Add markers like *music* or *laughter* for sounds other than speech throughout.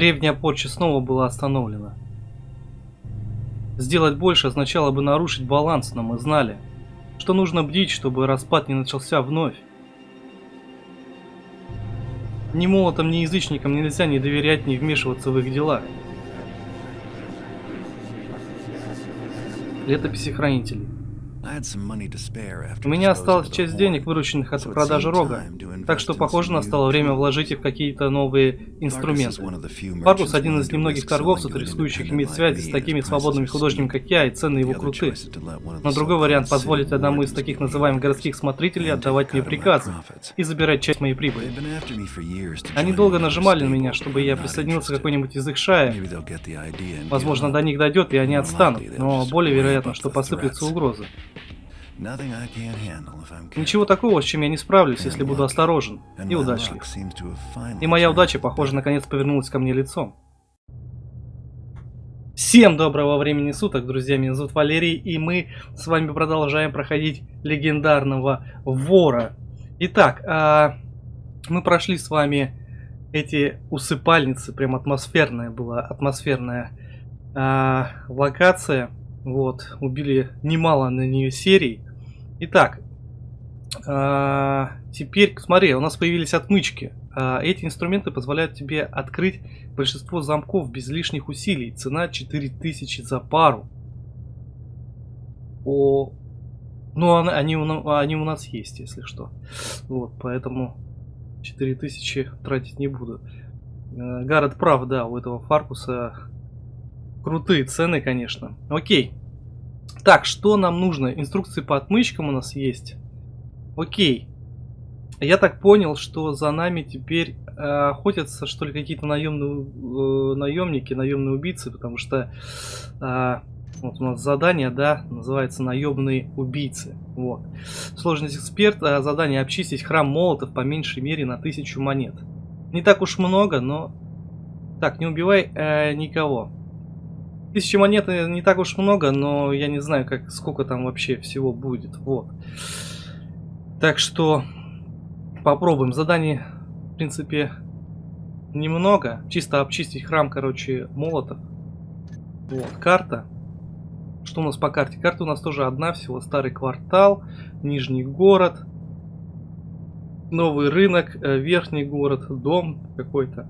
Древняя порча снова была остановлена. Сделать больше означало бы нарушить баланс, но мы знали, что нужно бдить, чтобы распад не начался вновь. Ни молотам, ни язычникам нельзя не доверять, не вмешиваться в их дела. Летописи хранителей. У меня осталась часть денег, вырученных от продажи рога, так что, похоже, настало время вложить их в какие-то новые инструменты. Фаргус один из немногих торговцев, рискующих иметь связи с такими свободными художниками, как я, и цены его круты. Но другой вариант позволить одному из таких называемых городских смотрителей отдавать мне приказы и забирать часть моей прибыли. Они долго нажимали на меня, чтобы я присоединился к какой-нибудь из их шаек. Возможно, до них дойдет, и они отстанут, но более вероятно, что посыплются угрозы. Ничего такого, с чем я не справлюсь, если буду осторожен и удачлив. И моя удача, похоже, наконец повернулась ко мне лицом. Всем доброго времени суток, друзья, меня зовут Валерий, и мы с вами продолжаем проходить легендарного вора. Итак, а, мы прошли с вами эти усыпальницы, прям атмосферная была, атмосферная а, локация. Вот, убили немало на нее серий. Итак, а, теперь, смотри, у нас появились отмычки. А, эти инструменты позволяют тебе открыть большинство замков без лишних усилий. Цена 4000 за пару. О, ну, они, они у нас есть, если что. Вот, поэтому 4000 тратить не буду. Гаррет прав, да, у этого Фаркуса крутые цены, конечно. Окей. Так, что нам нужно? Инструкции по отмычкам у нас есть. Окей. Я так понял, что за нами теперь э, охотятся, что ли, какие-то наемные э, наемники, наемные убийцы, потому что э, вот у нас задание, да, называется наемные убийцы. Вот. Сложность эксперт, э, задание обчистить храм молотов по меньшей мере на тысячу монет. Не так уж много, но... Так, не убивай э, никого. Тысячи монет не так уж много, но я не знаю, как сколько там вообще всего будет. Вот. Так что попробуем. Заданий, в принципе, немного. Чисто обчистить храм, короче, молотов. Вот, карта. Что у нас по карте? Карта у нас тоже одна всего. Старый квартал, Нижний город, новый рынок, э, верхний город, дом какой-то.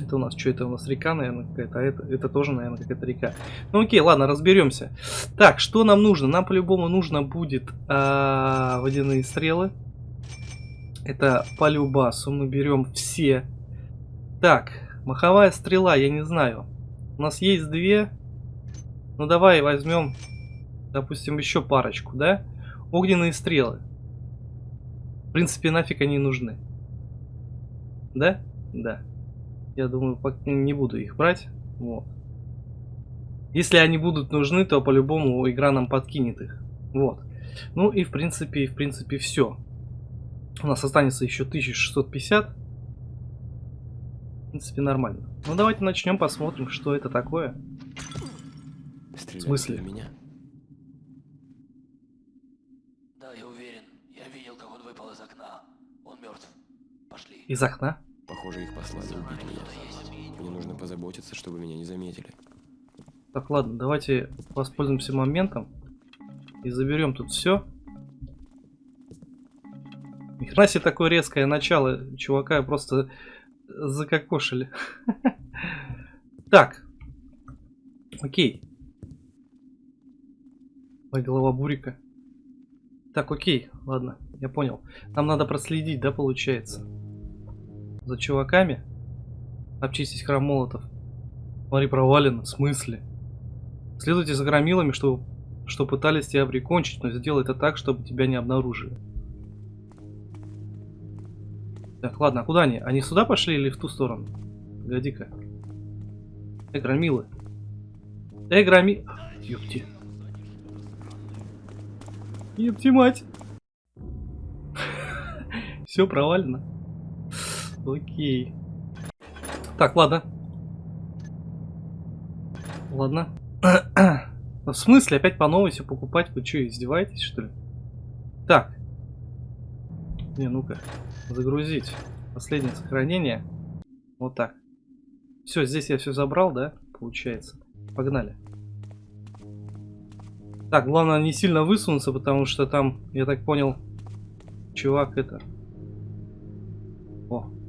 Это у нас что? Это у нас река, наверное, какая-то. А это, это тоже, наверное, какая-то река. Ну окей, ладно, разберемся. Так, что нам нужно? Нам по-любому нужно будет а, водяные стрелы. Это по любасу. Мы берем все. Так, маховая стрела, я не знаю. У нас есть две. Ну давай возьмем, допустим, еще парочку, да? Огненные стрелы. В принципе, нафиг они нужны. Да? Да. Я думаю, не буду их брать. Вот. Если они будут нужны, то по-любому игра нам подкинет их. Вот. Ну и в принципе, в принципе все. У нас останется еще 1650. В принципе, нормально. Ну давайте начнем, посмотрим, что это такое. Стреляли в смысле? меня? Да, я уверен. Я видел, как он выпал из окна. Он мертв. Пошли. Из окна? Похоже, их послали убить меня. Мне нужно позаботиться, чтобы меня не заметили. Так, ладно, давайте воспользуемся моментом и заберем тут все. Ни хрена себе такое резкое начало. Чувака просто закокошили. *laughs* Так. Окей. Ой, голова бурика. Так, окей, ладно, я понял. Нам надо проследить, да, получается? За чуваками? Обчистить храм молотов. Смотри, провалено. В смысле? Следуйте за громилами, что, что пытались тебя прикончить, но сделай это так, чтобы тебя не обнаружили. Так, ладно, а куда они? Они сюда пошли или в ту сторону? Погоди-ка. Эй, громилы. Эй, громи... Ёпти. Ёпти мать. *laughs* Все провалено. Окей. Так, ладно. Ладно. *clears throat* В смысле опять по новой все покупать? Вы что, издеваетесь, что ли? Так. Не, ну-ка. Загрузить. Последнее сохранение. Вот так. Все, здесь я все забрал, да? Получается. Погнали. Так, главное не сильно высунуться, потому что там, я так понял, чувак это...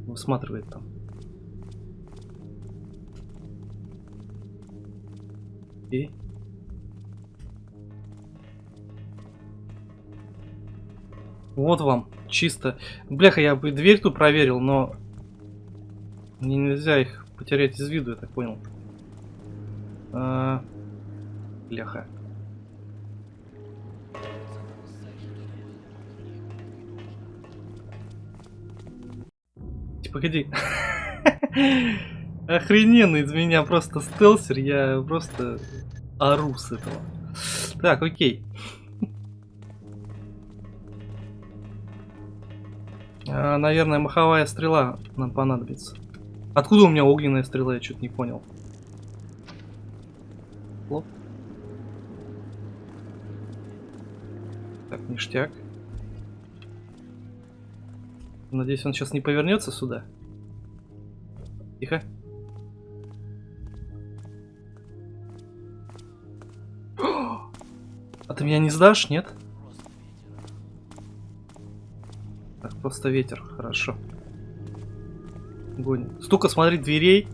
Высматривает там. И... Вот вам, чисто. Бляха, я бы дверь тут проверил, но... Мне нельзя их потерять из виду, я так понял. А... Бляха. Погоди. Охрененный из меня просто стелсер, я просто ору с этого. Так, окей. А, наверное, маховая стрела нам понадобится. Откуда у меня огненная стрела, я что-то не понял. Лоп. Так, ништяк. Надеюсь, он сейчас не повернется сюда. Тихо. А ты меня не сдашь, нет? Так, просто ветер, хорошо. Гонит. Столько, смотри, дверей.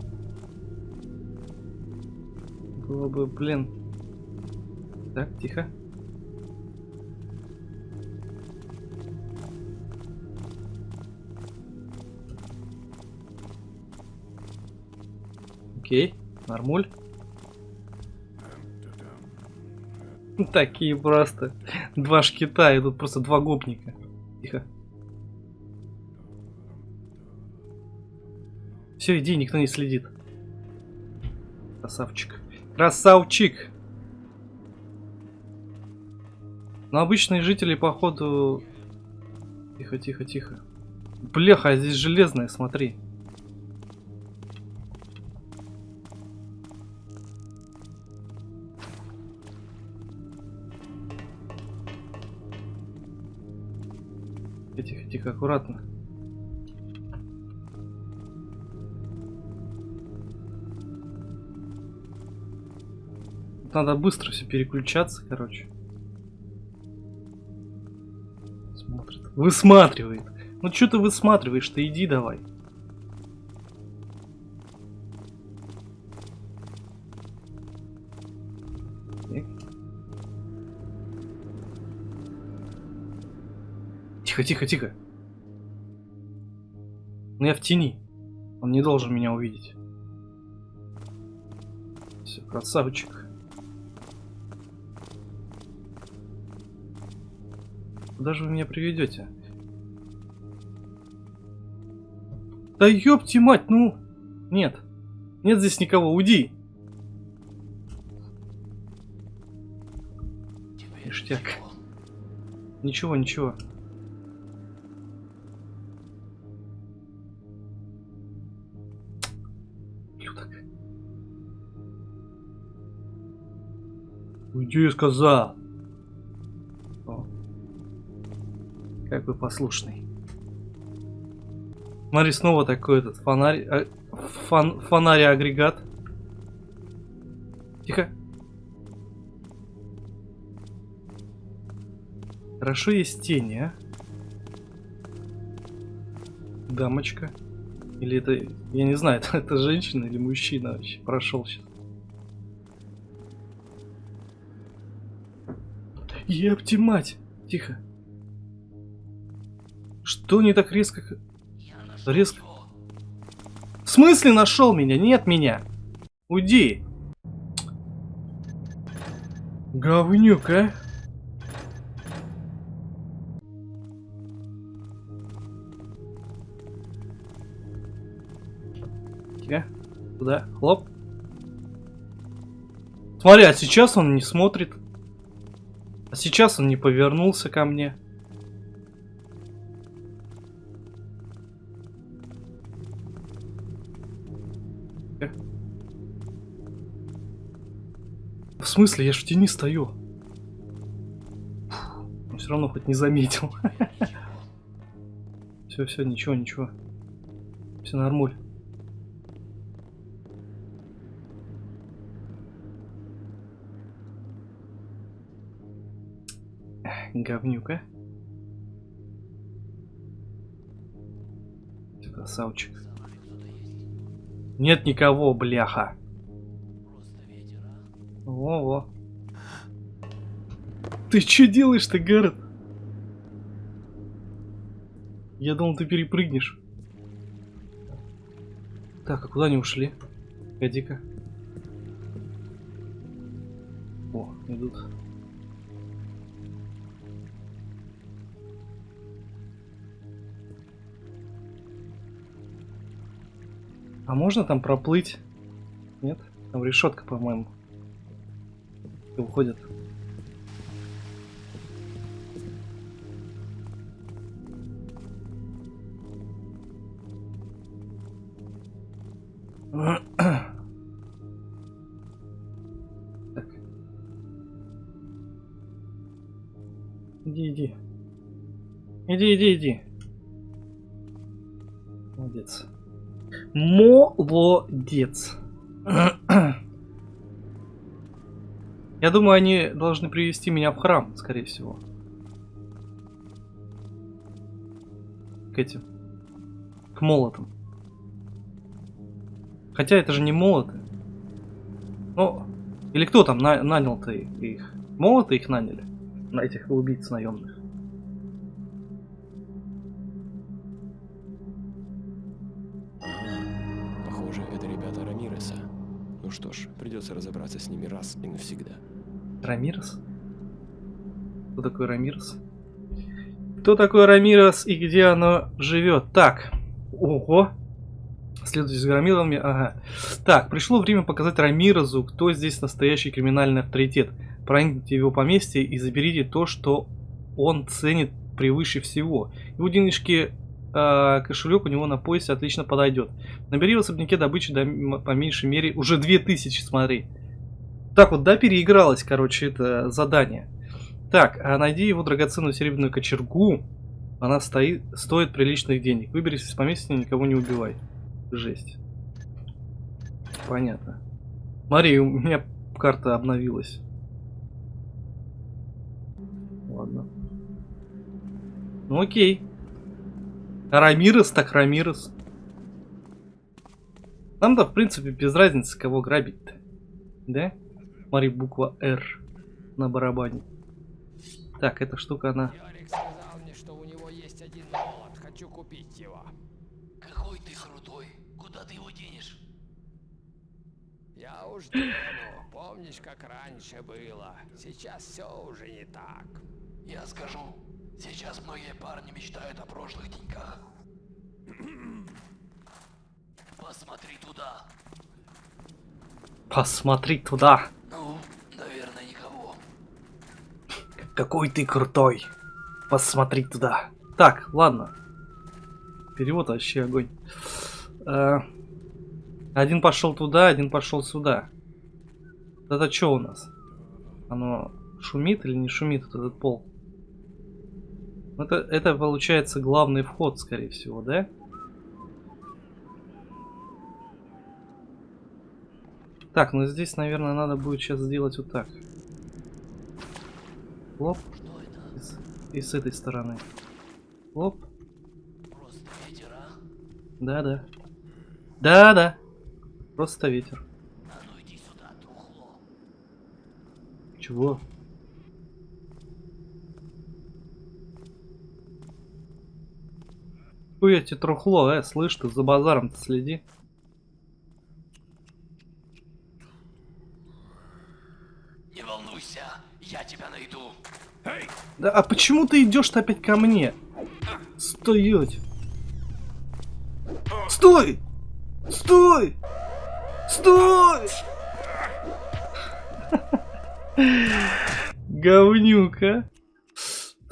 Было бы, блин. Так, тихо. Окей, нормуль. *laughs* Такие просто. Два шкита, и тут просто два гопника. Тихо. Все, иди, никто не следит. Красавчик. Красавчик! Но обычные жители, походу... Тихо, тихо, тихо. Бляха, а здесь железная, смотри. Тихо, тихо, аккуратно. Надо быстро все переключаться, короче. Смотрит. Высматривает. Ну что ты высматриваешь-то? Иди давай. Тихо, тихо, тихо. Ну я в тени. Он не должен меня увидеть. Все, красавчик. Куда же вы меня приведете? Да ёпти мать, ну... Нет. Нет здесь никого, уйди. Ништяк. Ничего, ничего. Уйди, я сказал. Какой послушный. Смотри, снова такой этот фонарь, э, фон, фонарь агрегат. Тихо. Хорошо есть тени, а? Дамочка. Или это, я не знаю, это, *laughs* это женщина или мужчина вообще прошел сейчас. Епти мать! Тихо. Что не так резко? Резко. В смысле нашел меня? Нет меня. Уйди. Говнюк, а? Тихо. Туда. Хлоп. Смотри, а сейчас он не смотрит. А сейчас он не повернулся ко мне. В смысле? Я ж в тени стою. Но все равно хоть не заметил. *laughs* Все, все, ничего, ничего. Все нормуль. Говнюка. Ты Красавчик. Нет никого, бляха. Во-во. Ты что делаешь-то, Гаррет? Я думал, ты перепрыгнешь. Так, а куда они ушли? Погоди-ка. О, идут. А можно там проплыть? Нет? Там решетка, по-моему. Уходят. *clears throat* Так. Иди, иди. Иди, иди, иди. Молодец. Я думаю, они должны привести меня в храм, скорее всего. К этим. К молотам. Хотя это же не молоты. Ну, или кто там на нанял-то их? Молоты их наняли? На этих убийц наемных. Придется разобраться с ними раз и навсегда. Рамирес? Кто такой Рамирес? Кто такой Рамирес и где оно живет? Так, ого. Следуйте за Рамирами, ага. Так, пришло время показать Рамирезу, кто здесь настоящий криминальный авторитет. Проникните в его поместье и заберите то, что он ценит превыше всего. Его денежки, э, кошелек у него на поясе отлично подойдет. Набери в особняке добычи до, по меньшей мере уже 2000, смотри. Так вот, да, переигралось, короче, это задание. Так, а найди его драгоценную серебряную кочергу. Она стоит, стоит приличных денег. Выберись из поместья, никого не убивай. Жесть. Понятно. Смотри, у меня карта обновилась. Ладно. Ну окей. Рамирес так Рамирес. Нам-то, в принципе, без разницы, кого грабить-то. Да? Смотри, буква R на барабане. Так, эта штука, она... Йорик сказал мне, что у него есть один молот. Хочу купить его. Какой ты крутой. Куда ты его денешь? Я уж дену. Помнишь, как раньше было? Сейчас все уже не так. Я скажу. Сейчас многие парни мечтают о прошлых деньках. Посмотри туда. Посмотри туда. Ну, наверное, никого. Какой ты крутой. Посмотри туда. Так, ладно. Перевод вообще огонь. Э, один пошел туда, один пошел сюда. Это что у нас? Оно шумит или не шумит вот этот пол? Это, это получается главный вход, скорее всего, да? Так, ну здесь, наверное, надо будет сейчас сделать вот так. Лоп. И с, и с этой стороны. Лоп. Да-да. Да-да. Просто ветер. А ну. Чего? Хуя тебе трухло, э, слышь, ты за базаром-то следи. Не волнуйся, я тебя найду. Да, а почему ты идешь-то опять ко мне? Стоять. Стой! Стой! Стой! *laughs* Говнюка.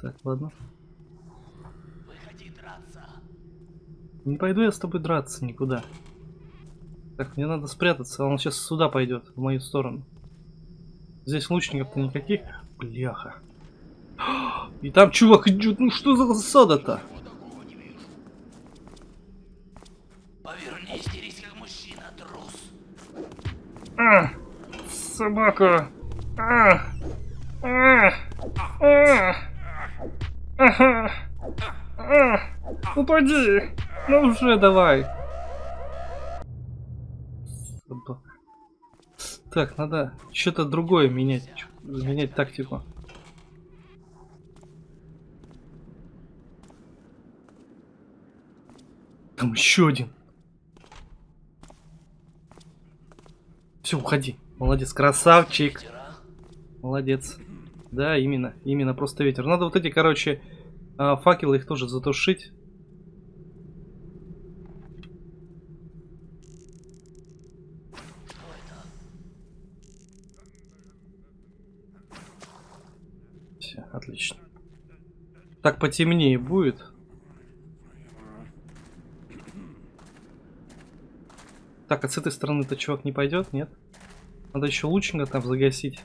Так, ладно. Выходи драться. Не пойду я с тобой драться никуда. Так, мне надо спрятаться, он сейчас сюда пойдет, в мою сторону. Здесь лучников-то никаких. Бляха. И там чувак идет, ну что за засада-то? Повернись, дерись как мужчина, трус. А, собака. А, а, а. Ага. А, Упади! Ну уже давай. Так, надо что-то другое менять. Менять тактику. Там еще один. Все, уходи. Молодец, красавчик. Молодец. Да, именно. Именно просто ветер. Надо вот эти, короче, а, факелы их тоже затушить. что это? Все, отлично. Так потемнее будет. Так, а с этой стороны-то чувак не пойдет, нет? Надо еще лучника там загасить.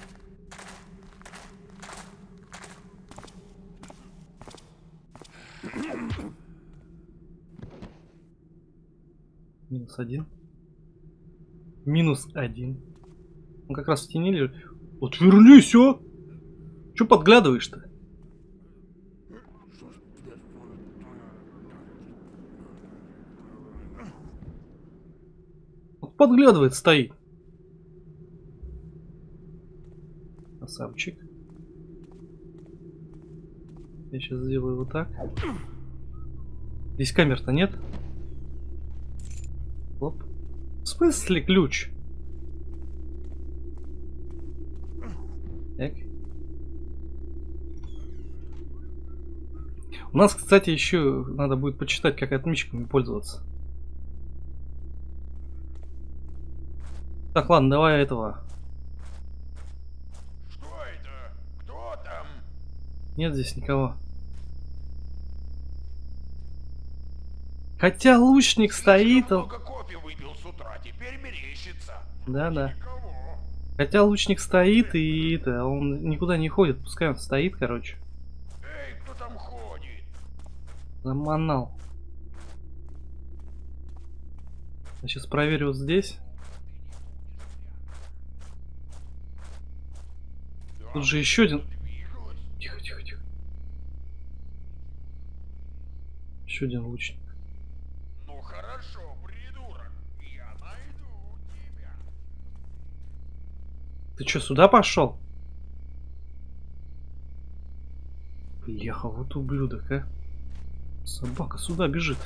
Минус один. Минус один. Он как раз в тени лежит. Отвернись, а! Че подглядываешь-то? Вот подглядывает, стоит. Красавчик. Я сейчас сделаю вот так. Здесь камер-то нет. Оп. В смысле ключ? Так. У нас, кстати, еще надо будет почитать, как отмычками пользоваться. Так, ладно, давай этого. Что это? Кто там? Нет здесь никого. Хотя лучник стоит, он... Много кофе выпил с утра, теперь мерещится. Да-да. Никого. Хотя лучник стоит и это, он никуда не ходит, пускай он стоит, короче. Эй, кто там ходит? Заманал. Я сейчас проверю вот здесь. Тут же еще один. Тихо, тихо, тихо. Еще один лучник. Ну хорошо, придурок. Я найду тебя. Ты что, сюда пошел? Бляха, вот ублюдок, а. Собака сюда бежит.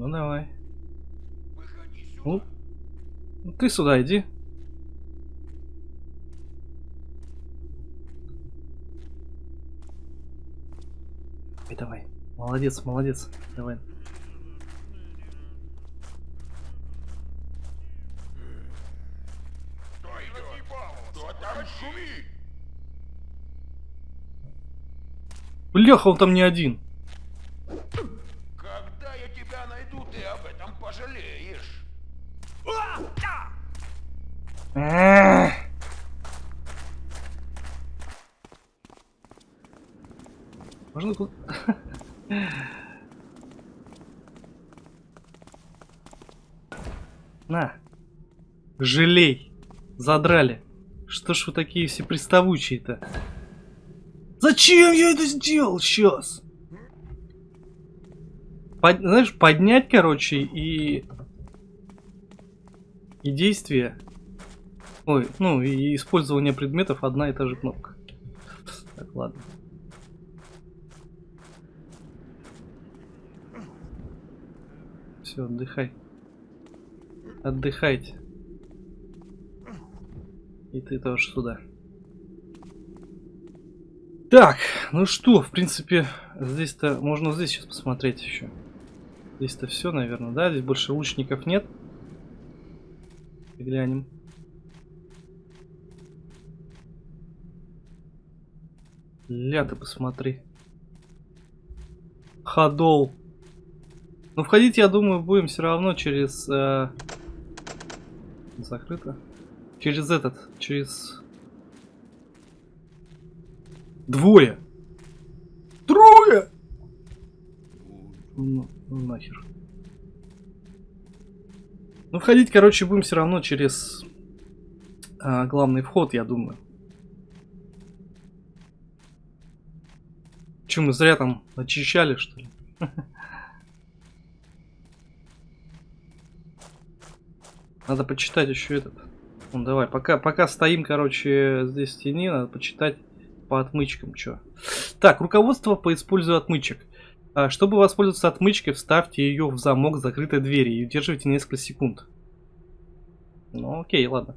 Ну давай. Ну, ты сюда иди. Давай, давай. Молодец, молодец. Давай. Бляха, он там не один. Жалей. Задрали. Что ж вы такие все приставучие-то? Зачем я это сделал сейчас? Под- знаешь, поднять, короче, и... И действие. Ой, ну и использование предметов одна и та же кнопка. Так, ладно. Все, отдыхай. Отдыхайте. И ты тоже сюда. Так, ну что, в принципе, здесь-то можно здесь сейчас посмотреть еще. Здесь-то все, наверное, да? Здесь больше лучников нет. Глянем. Ля, ты посмотри. Ходол. Ну, входить, я думаю, будем все равно через... э, Закрыто. Через этот, через... Двое! Трое! Ну, ну нахер. Ну, входить, короче, будем все равно через а, главный вход, я думаю. Че, мы зря там очищали, что ли? *laughs* Надо почитать еще этот. Ну, давай, пока, пока стоим, короче, здесь в тени, надо почитать по отмычкам, что. Так, руководство по использованию отмычек. А, чтобы воспользоваться отмычкой, вставьте ее в замок закрытой двери и удерживайте несколько секунд. Ну, окей, ладно.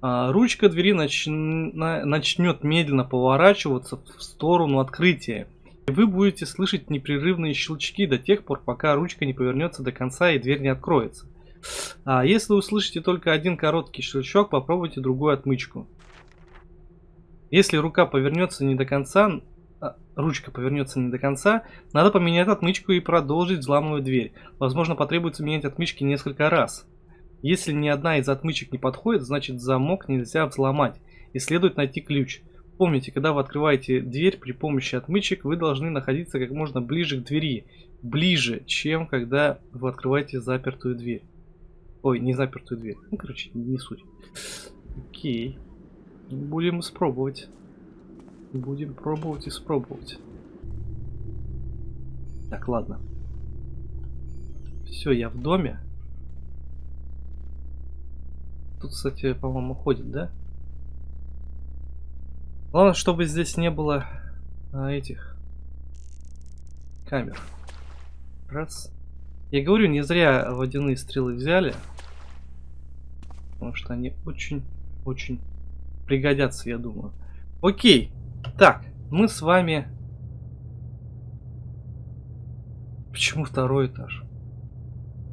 А, ручка двери нач... начнет медленно поворачиваться в сторону открытия. И вы будете слышать непрерывные щелчки до тех пор, пока ручка не повернется до конца и дверь не откроется. А если услышите только один короткий щелчок, попробуйте другую отмычку. Если рука повернется не до конца, а, ручка повернется не до конца, надо поменять отмычку и продолжить взламывать дверь. Возможно, потребуется менять отмычки несколько раз. Если ни одна из отмычек не подходит, значит замок нельзя взломать и следует найти ключ. Помните, когда вы открываете дверь при помощи отмычек, вы должны находиться как можно ближе к двери. Ближе, чем когда вы открываете запертую дверь. Ой, не запертую дверь. Ну, короче, не суть. Окей. Будем испробовать. Будем пробовать и спробовать. Так, ладно. Все, я в доме. Тут, кстати, по-моему, ходит, да? Главное, чтобы здесь не было а, этих камер. Раз. Я говорю, не зря водяные стрелы взяли. Потому что они очень-очень пригодятся, я думаю. Окей. Так, мы с вами... Почему второй этаж?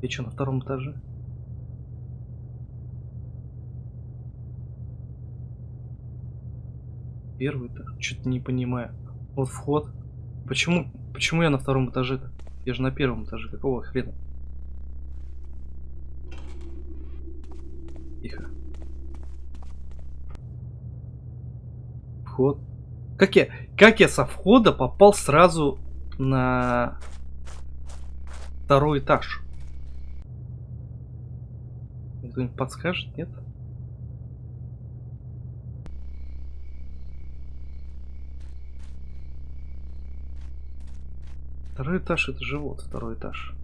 Я что, на втором этаже? Первый этаж? Что-то не понимаю. Вот вход. Почему, почему я на втором этаже-то? Я же на первом этаже. Какого хрена? Тихо. Вход. Как я, как я со входа попал сразу на второй этаж? Кто-нибудь подскажет, нет? Второй этаж это живот, второй этаж.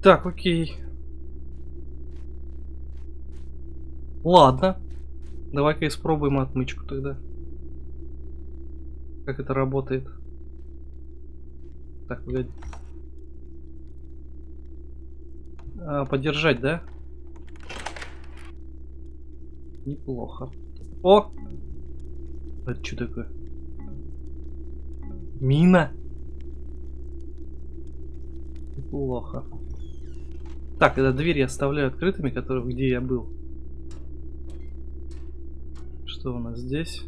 Так, окей. Ладно. Давай-ка испробуем отмычку тогда. Как это работает. Так, погоди. А, подержать, да? Неплохо. О! Это что такое? Мина? Неплохо. Так, это дверь я оставляю открытыми, которые, где я был. Что у нас здесь?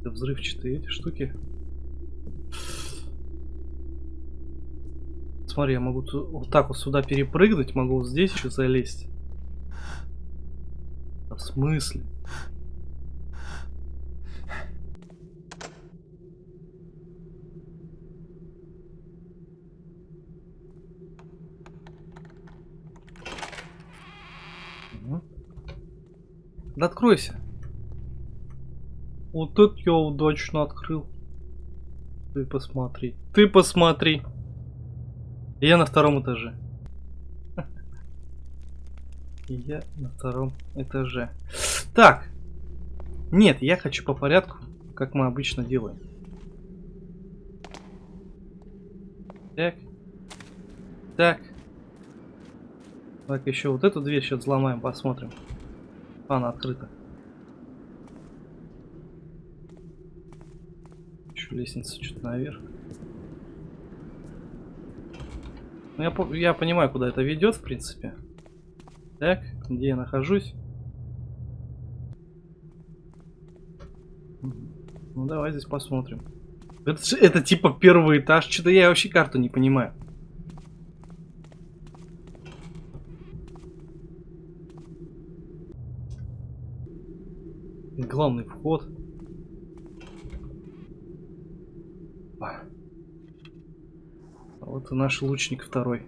Это взрывчатые эти штуки. Смотри, я могу вот так вот сюда перепрыгнуть, могу вот здесь еще залезть. В смысле? Да откройся. Вот это я удачно открыл. Ты посмотри. Ты посмотри. Я на втором этаже. Я на втором этаже. Так. Нет, я хочу по порядку, как мы обычно делаем. Так. Так. Так, еще вот эту дверь сейчас взломаем, посмотрим. Она открыта. Еще лестница что-то наверх. Ну, я, я понимаю, куда это ведет, в принципе. Так, где я нахожусь? Ну, давай здесь посмотрим. Это, это типа первый этаж. Что-то я вообще карту не понимаю. главный вход. И наш лучник второй.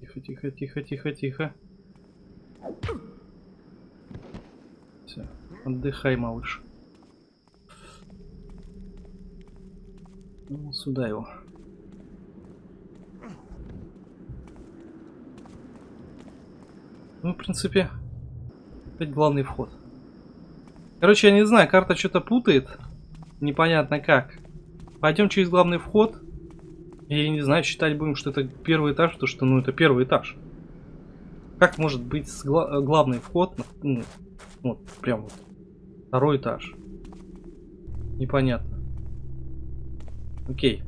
Тихо, тихо, тихо, тихо, тихо. Все, отдыхай, малыш. Ну, сюда его. Ну, в принципе, опять главный вход. Короче, я не знаю, карта что-то путает. Непонятно как. Пойдем через главный вход. Я не знаю, считать будем, что это первый этаж, потому что, ну, это первый этаж. Как может быть гла главный вход, ну, вот, прям вот, второй этаж? Непонятно. Окей.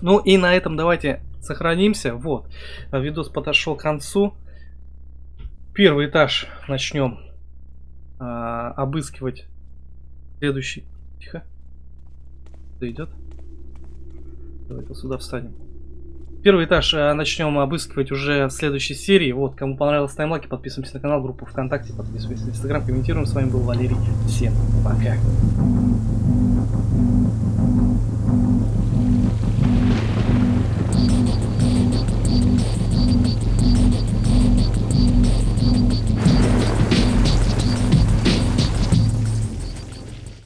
Ну и на этом давайте сохранимся. Вот, видос подошел к концу. Первый этаж начнем а, обыскивать. Следующий. Тихо. Кто идет? Давай-ка сюда встанем. Первый этаж а, начнем обыскивать уже в следующей серии. Вот, кому понравилось, ставим лайки, подписываемся на канал, группу ВКонтакте, подписывайтесь на Инстаграм, комментируем. С вами был Валерий. Всем пока.